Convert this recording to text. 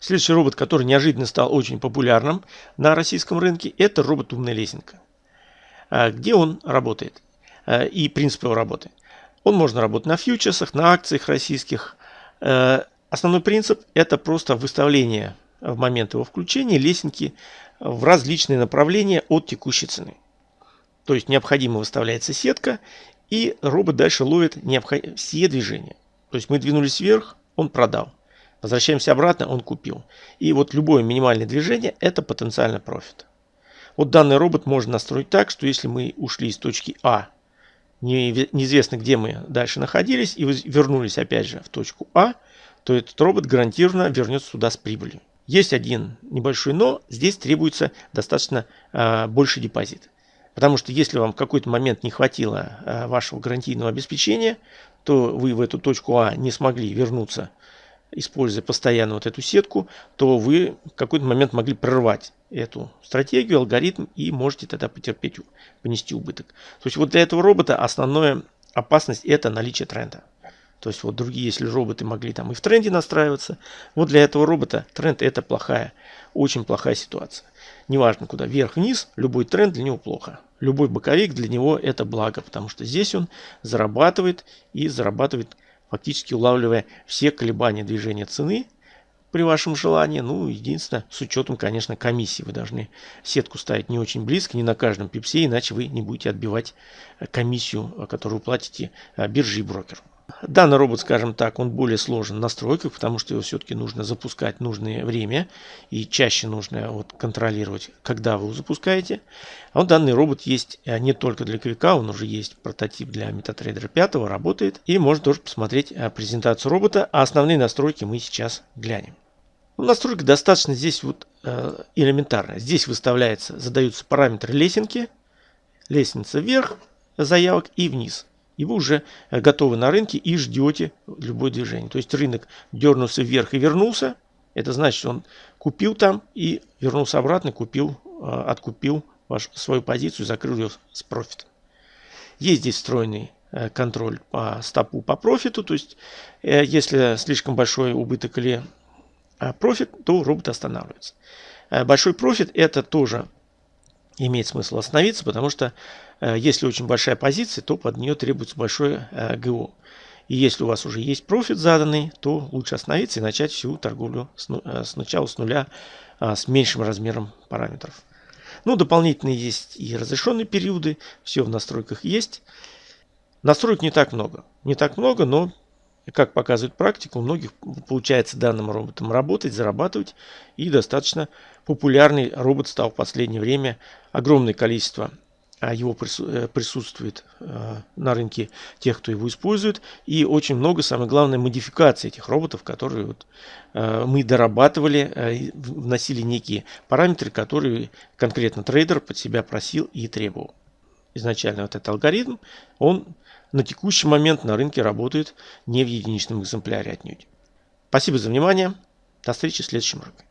Следующий робот, который неожиданно стал очень популярным на российском рынке, это робот «Умная лесенка». А, где он работает а, и принцип его работы? Он можно работать на фьючерсах, на акциях российских. А, основной принцип – это просто выставление в момент его включения лесенки в различные направления от текущей цены. То есть необходимо выставляется сетка, и робот дальше ловит все движения. То есть мы двинулись вверх, он продал. Возвращаемся обратно, он купил. И вот любое минимальное движение – это потенциальный профит. Вот данный робот можно настроить так, что если мы ушли из точки А, неизвестно где мы дальше находились, и вернулись опять же в точку А, то этот робот гарантированно вернется сюда с прибылью. Есть один небольшой но, здесь требуется достаточно э, больший депозит. Потому что если вам в какой-то момент не хватило э, вашего гарантийного обеспечения, то вы в эту точку А не смогли вернуться используя постоянно вот эту сетку, то вы в какой-то момент могли прорвать эту стратегию, алгоритм и можете тогда потерпеть, понести убыток. То есть вот для этого робота основная опасность это наличие тренда. То есть вот другие, если роботы могли там и в тренде настраиваться, вот для этого робота тренд это плохая, очень плохая ситуация. Неважно куда, вверх-вниз, любой тренд для него плохо. Любой боковик для него это благо, потому что здесь он зарабатывает и зарабатывает фактически улавливая все колебания движения цены при вашем желании. Ну, единственное, с учетом, конечно, комиссии. Вы должны сетку ставить не очень близко, не на каждом пипсе, иначе вы не будете отбивать комиссию, которую платите э, бирже и брокеру. Данный робот, скажем так, он более сложен в настройках, потому что его все-таки нужно запускать нужное время и чаще нужно вот контролировать, когда вы его запускаете. А вот данный робот есть э, не только для квика, он уже есть прототип для MetaTrader 5, работает. И можно тоже посмотреть э, презентацию робота, а основные настройки мы сейчас глянем. Ну, настройка достаточно здесь вот э, элементарная. Здесь выставляется, задаются параметры лесенки, лестница вверх, заявок и вниз и вы уже э, готовы на рынке и ждете любое движение. То есть рынок дернулся вверх и вернулся. Это значит, он купил там и вернулся обратно, купил, э, откупил вашу, свою позицию, закрыл ее с профитом. Есть здесь встроенный э, контроль по стопу по профиту. То есть, если слишком большой убыток или профит, то робот останавливается. Большой профит это тоже имеет смысл остановиться, потому что э, если очень большая позиция, то под нее требуется большое э, ГО. И если у вас уже есть профит заданный, то лучше остановиться и начать всю торговлю э, сначала с нуля а, с меньшим размером параметров. Ну, дополнительно есть и разрешенные периоды, все в настройках есть. Настроек не так много. Не так много, но как показывает практика, у многих получается данным роботом работать, зарабатывать. И достаточно популярный робот стал в последнее время. Огромное количество а, его э, присутствует э, на рынке тех, кто его использует. И очень много, самое главное, модификаций этих роботов, которые вот э, мы дорабатывали, вносили некие параметры, которые конкретно трейдер под себя просил и требовал. Изначально вот этот алгоритм, он на текущий момент на рынке работает не в единичном экземпляре отнюдь. Спасибо за внимание. До встречи в следующем уроке.